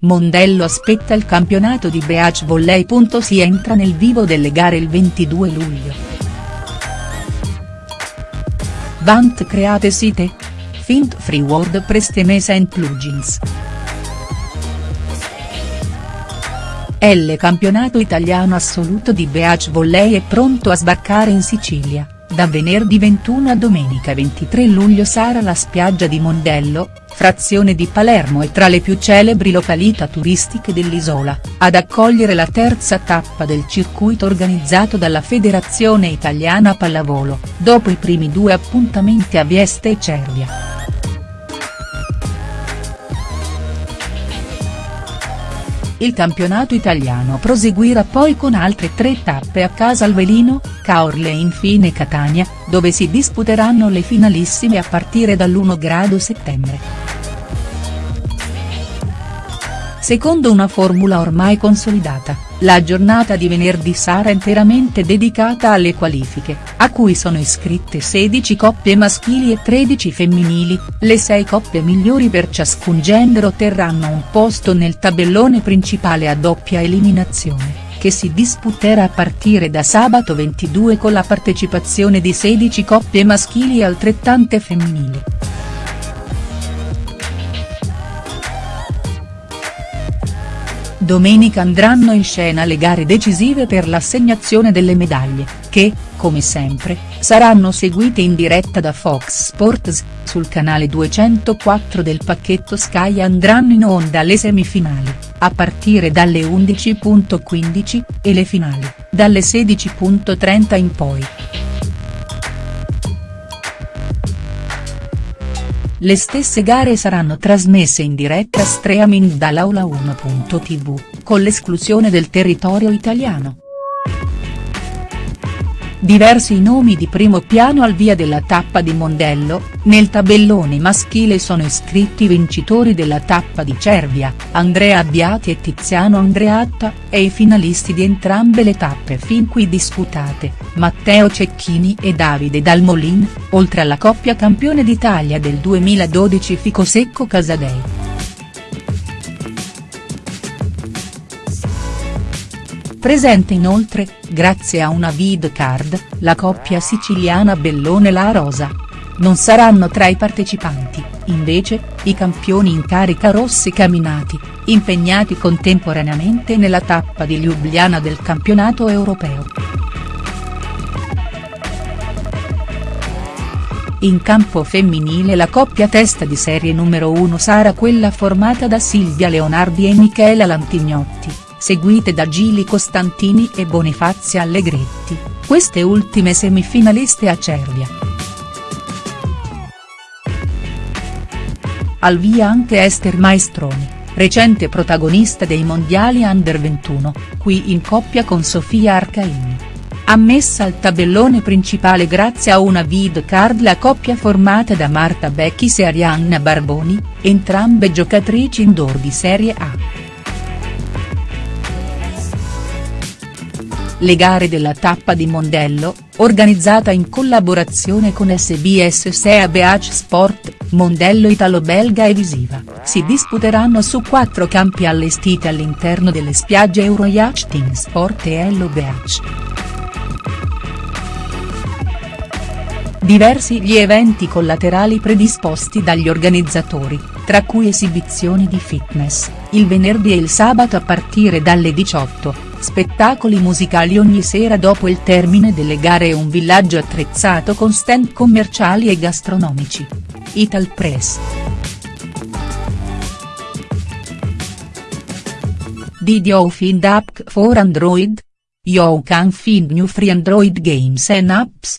Mondello aspetta il campionato di Beach Volley. Si entra nel vivo delle gare il 22 luglio. Vant create site? Fint free WordPress Temesa and plugins. L campionato italiano assoluto di Beach Volley è pronto a sbarcare in Sicilia, da venerdì 21 a domenica 23 luglio sarà la spiaggia di Mondello, frazione di Palermo e tra le più celebri località turistiche dell'isola, ad accogliere la terza tappa del circuito organizzato dalla Federazione Italiana Pallavolo, dopo i primi due appuntamenti a Vieste e Cervia. Il campionato italiano proseguirà poi con altre tre tappe a Casalvelino, Caorle e infine Catania, dove si disputeranno le finalissime a partire dall'1 grado settembre. Secondo una formula ormai consolidata, la giornata di venerdì sarà interamente dedicata alle qualifiche, a cui sono iscritte 16 coppie maschili e 13 femminili, le 6 coppie migliori per ciascun genere otterranno un posto nel tabellone principale a doppia eliminazione, che si disputerà a partire da sabato 22 con la partecipazione di 16 coppie maschili e altrettante femminili. Domenica andranno in scena le gare decisive per l'assegnazione delle medaglie, che, come sempre, saranno seguite in diretta da Fox Sports, sul canale 204 del pacchetto Sky andranno in onda le semifinali, a partire dalle 11.15, e le finali, dalle 16.30 in poi. Le stesse gare saranno trasmesse in diretta streaming dall'Aula 1.tv, con l'esclusione del territorio italiano. Diversi i nomi di primo piano al via della tappa di Mondello, nel tabellone maschile sono iscritti i vincitori della tappa di Cervia, Andrea Abbiati e Tiziano Andreatta, e i finalisti di entrambe le tappe fin qui disputate, Matteo Cecchini e Davide Dalmolin, oltre alla coppia campione d'Italia del 2012 Ficosecco Casadei. Presente inoltre, grazie a una vid card, la coppia siciliana Bellone-La Rosa. Non saranno tra i partecipanti, invece, i campioni in carica rossi camminati, impegnati contemporaneamente nella tappa di Ljubljana del campionato europeo. In campo femminile la coppia testa di serie numero 1 sarà quella formata da Silvia Leonardi e Michela Lantignotti seguite da Gili Costantini e Bonifazia Allegretti, queste ultime semifinaliste a Cervia. Al via anche Esther Maestroni, recente protagonista dei mondiali under 21, qui in coppia con Sofia Arcaini. Ammessa al tabellone principale grazie a una vid card la coppia formata da Marta Becchis e Arianna Barboni, entrambe giocatrici indoor di Serie A. Le gare della tappa di Mondello, organizzata in collaborazione con SBS SEA Beach Sport, Mondello Italo-Belga e Visiva, si disputeranno su quattro campi allestiti all'interno delle spiagge Euroyacht Team Sport e Hello Beach. Diversi gli eventi collaterali predisposti dagli organizzatori, tra cui esibizioni di fitness, il venerdì e il sabato a partire dalle 18 spettacoli musicali ogni sera dopo il termine delle gare e un villaggio attrezzato con stand commerciali e gastronomici. Ital Press. Did you find app for Android? You can find new free Android games and apps.